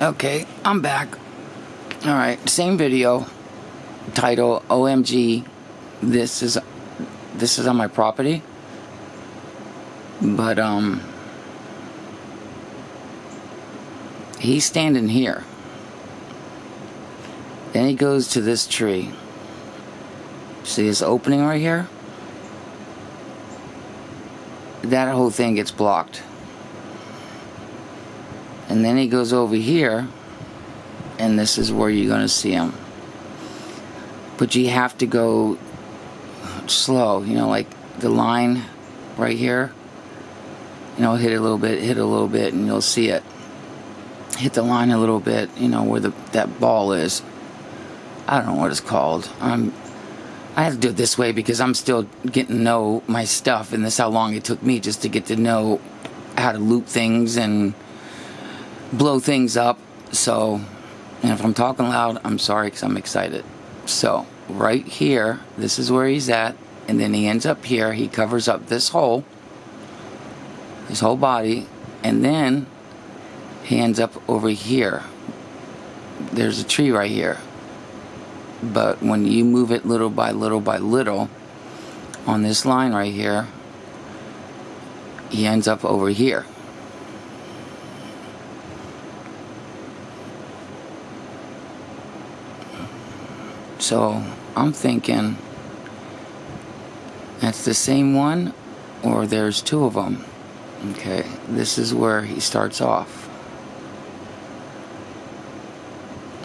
Okay, I'm back. Alright, same video. Title OMG. This is this is on my property. But um he's standing here. Then he goes to this tree. See this opening right here? That whole thing gets blocked. And then he goes over here, and this is where you're going to see him. But you have to go slow, you know, like the line right here. You know, hit a little bit, hit a little bit, and you'll see it. Hit the line a little bit, you know, where the that ball is. I don't know what it's called. I'm I have to do it this way because I'm still getting to know my stuff, and this how long it took me just to get to know how to loop things and blow things up. So, and if I'm talking loud, I'm sorry because I'm excited. So, right here, this is where he's at, and then he ends up here. He covers up this hole, his whole body, and then he ends up over here. There's a tree right here but when you move it little by little by little on this line right here he ends up over here so I'm thinking that's the same one or there's two of them okay this is where he starts off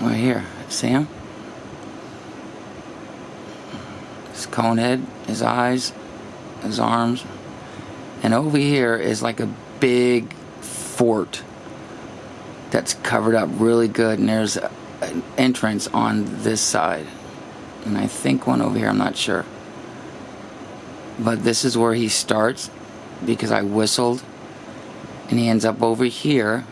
right here see him his cone head, his eyes, his arms. And over here is like a big fort that's covered up really good. And there's an entrance on this side. And I think one over here, I'm not sure. But this is where he starts because I whistled. And he ends up over here.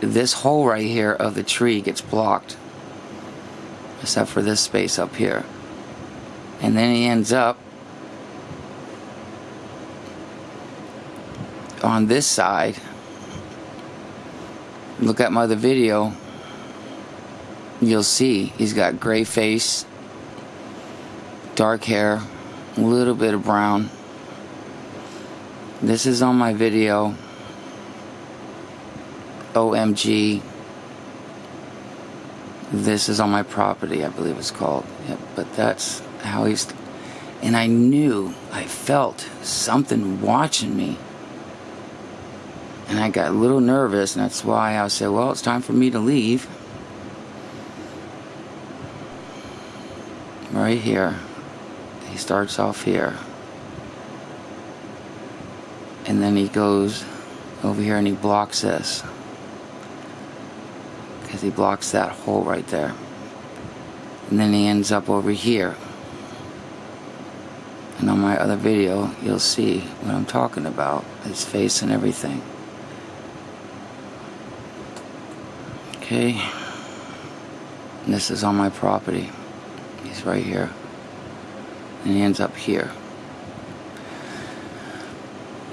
This hole right here of the tree gets blocked. Except for this space up here and then he ends up on this side look at my other video you'll see. He's got gray face dark hair a little bit of brown. This is on my video. OMG this is on my property I believe it's called. Yep, but that's how he's and I knew I felt something watching me. And I got a little nervous and that's why I said well it's time for me to leave right here he starts off here and then he goes over here and he blocks this because he blocks that hole right there and then he ends up over here and on my other video, you'll see what I'm talking about, his face and everything. Okay. And this is on my property. He's right here. And he ends up here.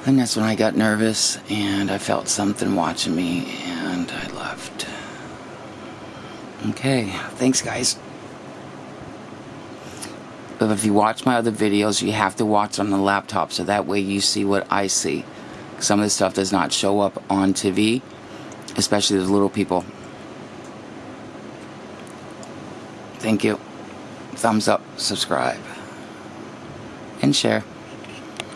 And that's when I got nervous and I felt something watching me and I left. Okay, thanks guys. But if you watch my other videos, you have to watch on the laptop so that way you see what I see. Some of the stuff does not show up on TV, especially the little people. Thank you. Thumbs up, subscribe, and share.